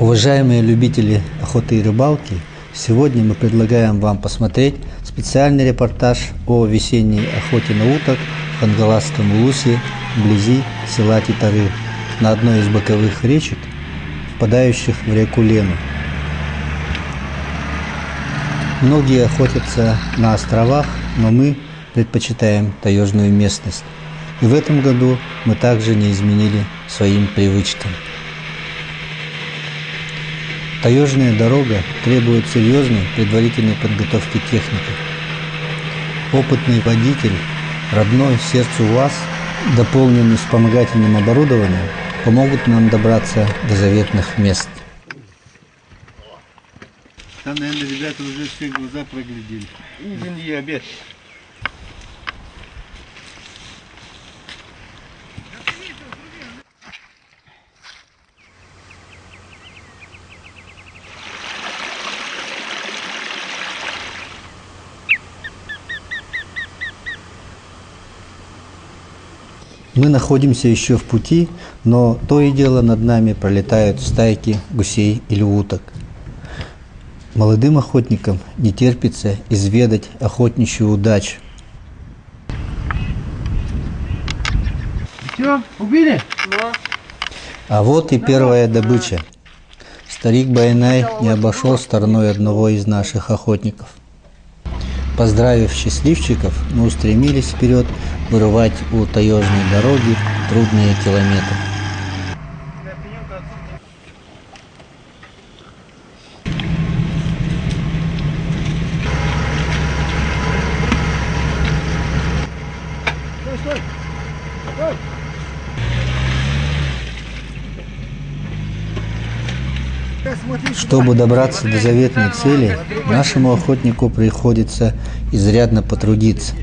Уважаемые любители охоты и рыбалки, сегодня мы предлагаем вам посмотреть специальный репортаж о весенней охоте на уток в Хангаласском улусе вблизи села Титары на одной из боковых речек, впадающих в реку Лену. Многие охотятся на островах, но мы предпочитаем таежную местность. И в этом году мы также не изменили своим привычкам. Таежная дорога требует серьезной предварительной подготовки техники. Опытный водитель, родной сердцу УАЗ, дополненный вспомогательным оборудованием, помогут нам добраться до заветных мест. Там, наверное, ребята уже все глаза проглядели. Извини, обед. Мы находимся еще в пути, но то и дело над нами пролетают стайки гусей или уток. Молодым охотникам не терпится изведать охотничью удачу. Все, убили? А вот и первая добыча. Старик Байнай не обошел стороной одного из наших охотников. Поздравив счастливчиков, мы устремились вперед вырывать у таежной дороги трудные километры. Чтобы добраться до заветной цели, нашему охотнику приходится изрядно потрудиться.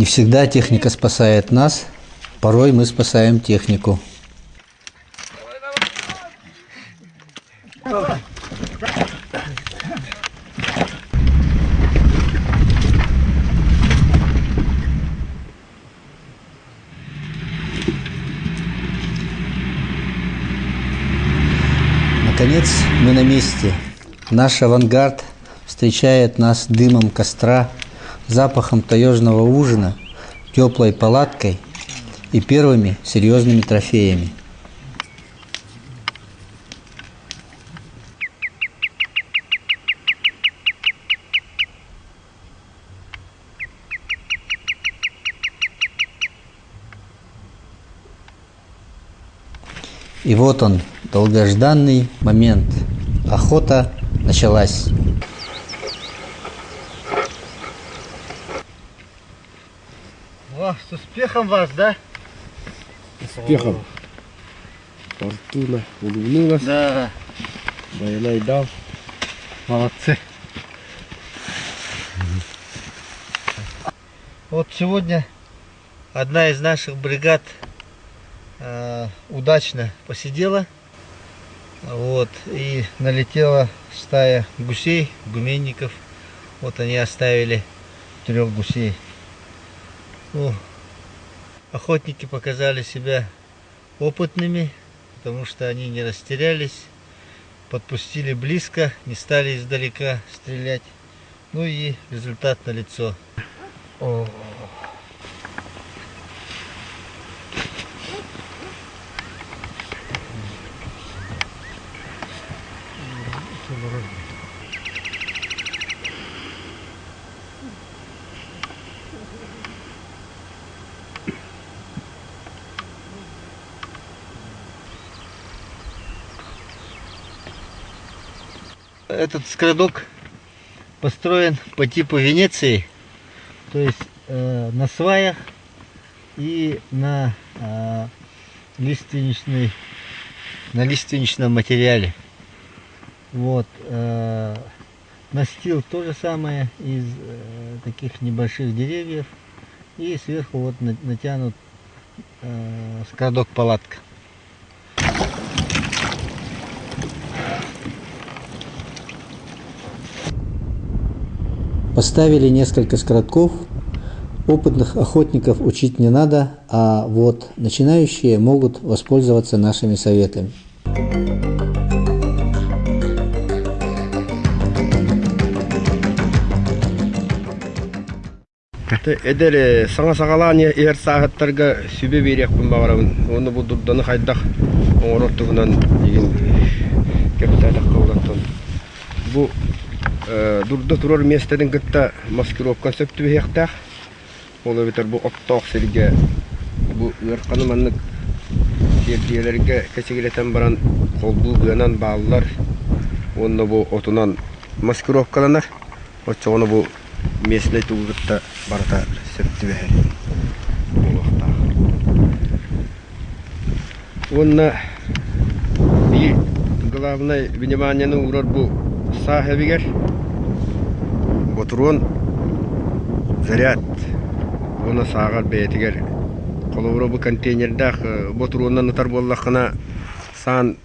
Не всегда техника спасает нас, порой мы спасаем технику. Наконец мы на месте. Наш авангард встречает нас дымом костра, запахом таежного ужина, теплой палаткой и первыми серьезными трофеями. И вот он, долгожданный момент. Охота началась. О, с успехом вас, да? успехом. Фортуна улыбнулась, Да, Байнай дал. молодцы. Вот сегодня одна из наших бригад э, удачно посидела. Вот, и налетела стая гусей, гуменников. Вот они оставили трех гусей. Ну, охотники показали себя опытными, потому что они не растерялись, подпустили близко, не стали издалека стрелять. Ну и результат налицо. О. Этот скрадок построен по типу Венеции, то есть э, на сваях и на э, лиственничной, на лиственничном материале. Вот. Э, настил то же самое из э, таких небольших деревьев. И сверху вот на- натянут э, скрадок палатка. Поставили несколько скоротков. Опытных охотников учить не надо, а вот начинающие могут воспользоваться нашими советами. Эдер саңа сағалаан ер сағаттарға сүбе берекпін бағарамын. Оны бұл дұрданы қайдақ оңыраттығынан деген кәптәдік қаулаттын. Бұл дурда турар местеден гытта маскировка сөптү бехтах. Ол бетер бу оттоқ сирге бу өрқаны маннык жердиелерге кечегелетен баран колбу гынан баалар. Онда бу отунан маскировкаланар. оны бу местне тугытта барата сөптү бехер. Онна и главное внимание на урод был сахебигер отурон заряд уна саагар беэтигер колобуро бу контейнердах ботуруоннан ытар боллахына саан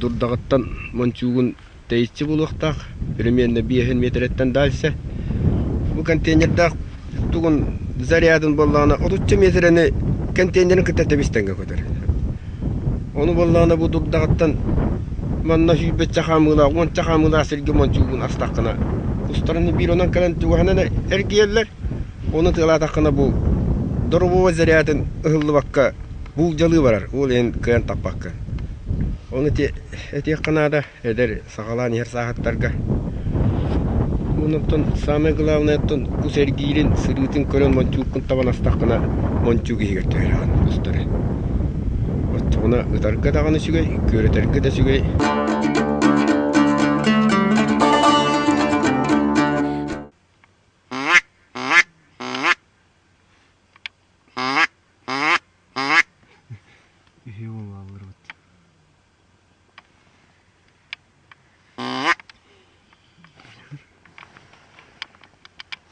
дурдагыттан мончугун тейчи булуктах примерно биэхин метреттен дальше бу контейнердах тугун зарядын боллағына отуччу метрени контейнерин кытта тебистенге Оны ону боллағына бу дурдагыттан манна хүбэ чахамгына он чахамгына сэрге мон чугун астакына устарны бир онан кэлэн тугуханана эргиэллэр оны тылатакына бу дурбу зарядын ыллы бакка бул жалы барар ул эн кэн таппакка оны те эти кынада эдер сагалан ер сахаттарга мунуптун самый главный тун бу сэргиирин сырытын көрөн мон чугун табан астакына мон Она ытарга даганы сүгөй, көрөтөргө да сүгөй.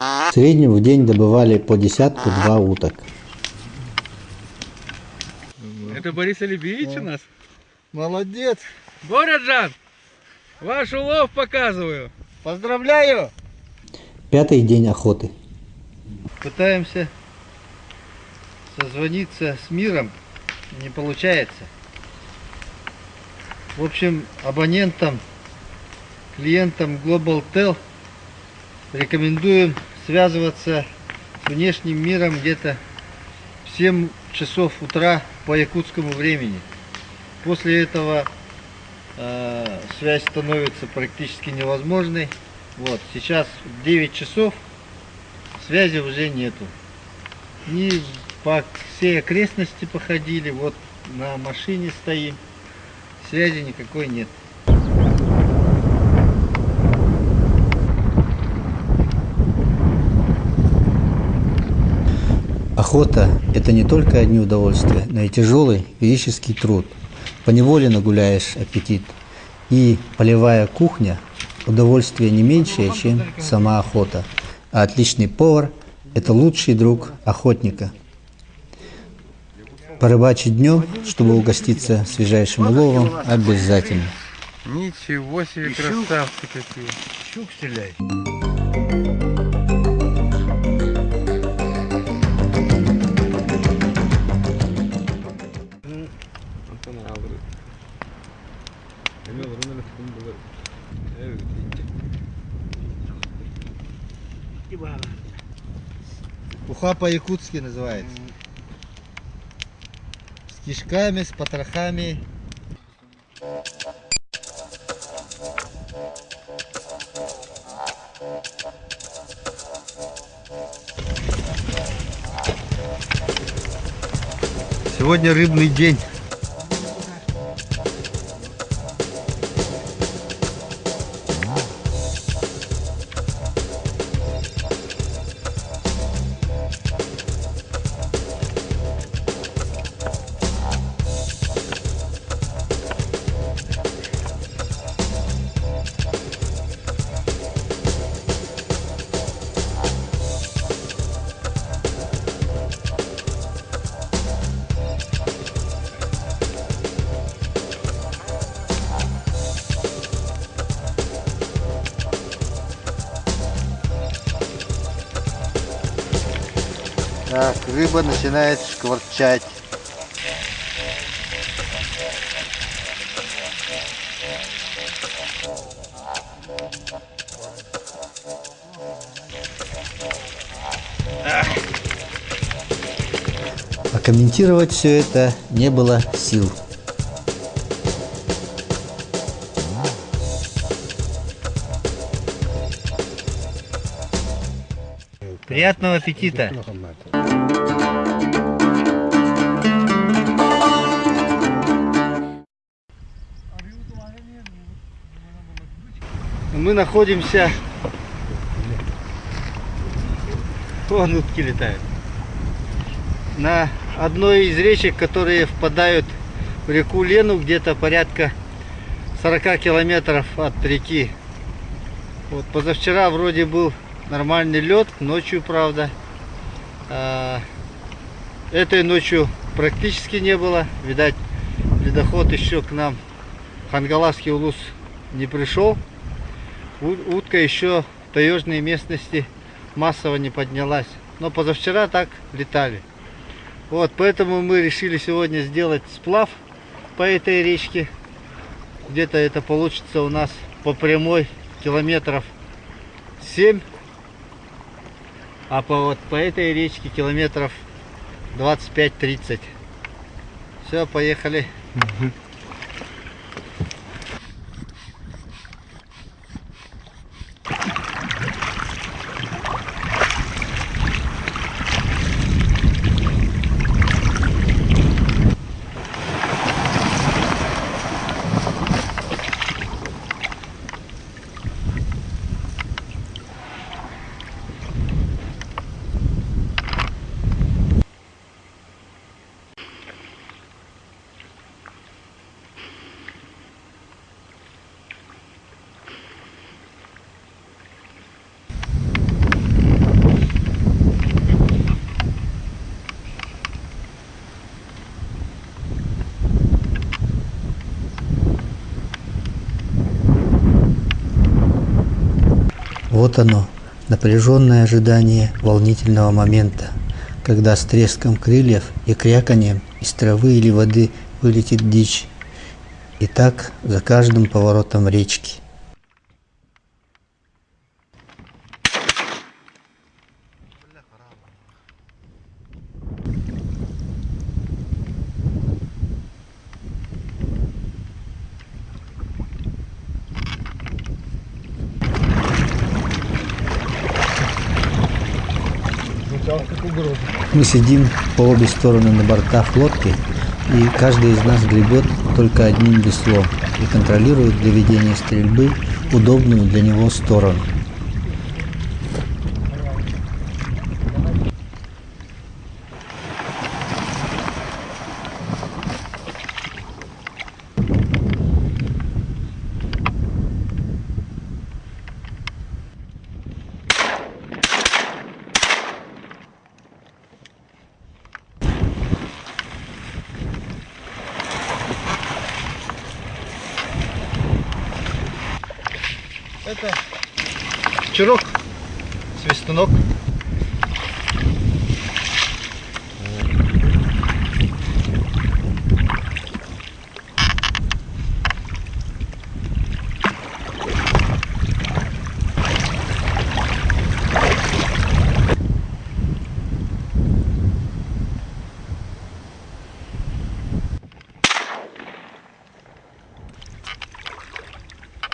В среднем в день добывали по десятку-два уток. Это Борис Алибеевич у нас? Молодец. Городжан, ваш улов показываю. Поздравляю. Пятый день охоты. Пытаемся созвониться с миром. Не получается. В общем, абонентам, клиентам Global Tel рекомендуем связываться с внешним миром где-то в 7 часов утра по якутскому времени. После этого э, связь становится практически невозможной. Вот, сейчас 9 часов, связи уже нету. И по всей окрестности походили, вот на машине стоим, связи никакой нет. Охота – это не только одни удовольствия, но и тяжелый физический труд. Поневоле нагуляешь аппетит. И полевая кухня – удовольствие не меньшее, чем сама охота. А отличный повар – это лучший друг охотника. Порыбачить днем, чтобы угоститься свежайшим уловом, обязательно. Ничего себе, красавцы какие. Щук стреляет. Уха по-якутски называется. С кишками, с потрохами. Сегодня рыбный день. Рыба начинает шкварчать. А комментировать все это не было сил. Приятного аппетита! Мы находимся... Вон утки летают. На одной из речек, которые впадают в реку Лену, где-то порядка 40 километров от реки. Вот позавчера вроде был нормальный лед, ночью, правда. А, этой ночью практически не было. Видать, ледоход еще к нам, Хангаласский улус, не пришел. Утка еще в таежной местности массово не поднялась. Но позавчера так летали. Вот, поэтому мы решили сегодня сделать сплав по этой речке. Где-то это получится у нас по прямой километров 7 а по вот по этой речке километров 25-30. Все, поехали. Вот оно, напряженное ожидание волнительного момента, когда с треском крыльев и кряканьем из травы или воды вылетит дичь. И так за каждым поворотом речки. Мы сидим по обе стороны на бортах лодки, и каждый из нас гребет только одним веслом и контролирует для ведения стрельбы удобную для него сторону. Это чурок, свистунок.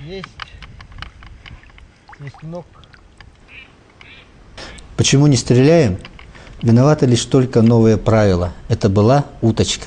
Есть свистунок. Почему не стреляем? Виноваты лишь только новые правила. Это была уточка.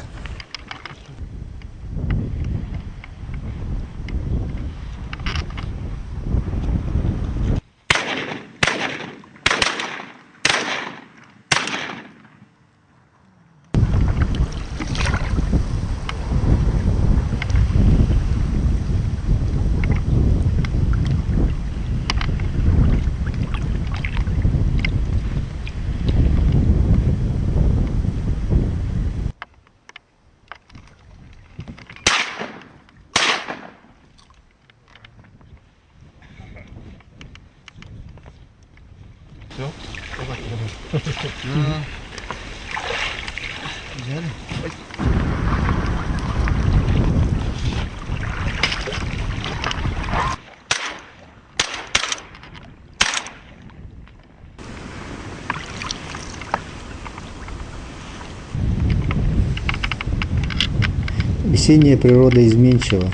Весенняя природа изменчива.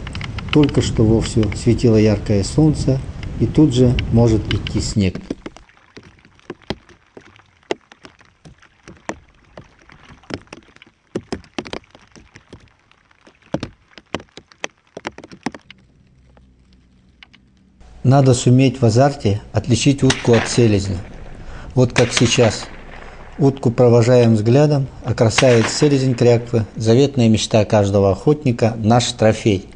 Только что вовсю светило яркое солнце, и тут же может идти снег. Надо суметь в азарте отличить утку от селезня. Вот как сейчас. Утку провожаем взглядом, а красавец селезень кряквы – заветная мечта каждого охотника – наш трофей.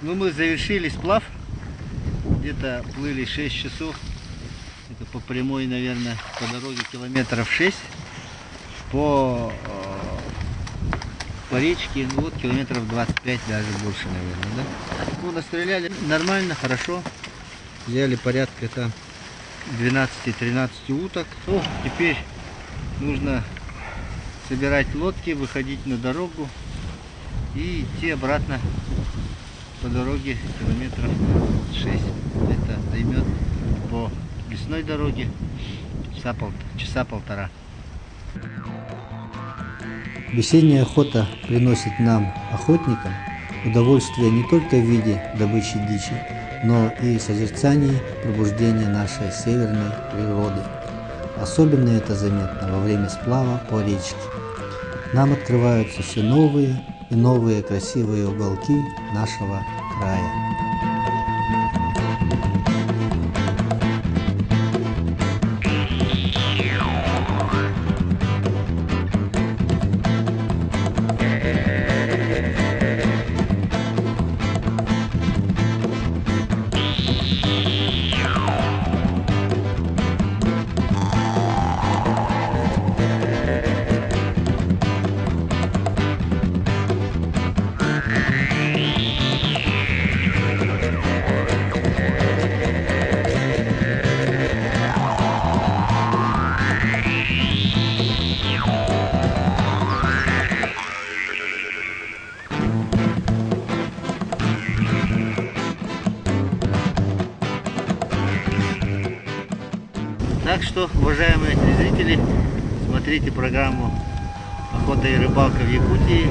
Ну, мы завершили сплав. Где-то плыли 6 часов. Это по прямой, наверное, по дороге километров 6. По, э, по речке, ну вот километров 25, даже больше, наверное, да? Ну, настреляли нормально, хорошо. Взяли порядка там 12-13 уток. Ну, теперь нужно собирать лодки, выходить на дорогу и идти обратно по дороге километров 6. Это займет по лесной дороге часа, пол, часа полтора. Весенняя охота приносит нам, охотникам, удовольствие не только в виде добычи дичи, но и созерцании пробуждения нашей северной природы. Особенно это заметно во время сплава по речке. Нам открываются все новые и новые красивые уголки нашего края. Телезрители, смотрите программу «Охота и рыбалка в Якутии»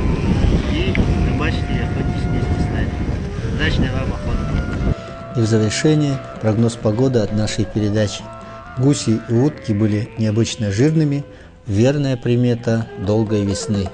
и рыбачьте и охотитесь вместе с нами. Удачной вам охоты! И в завершение прогноз погоды от нашей передачи. Гуси и утки были необычно жирными, верная примета долгой весны.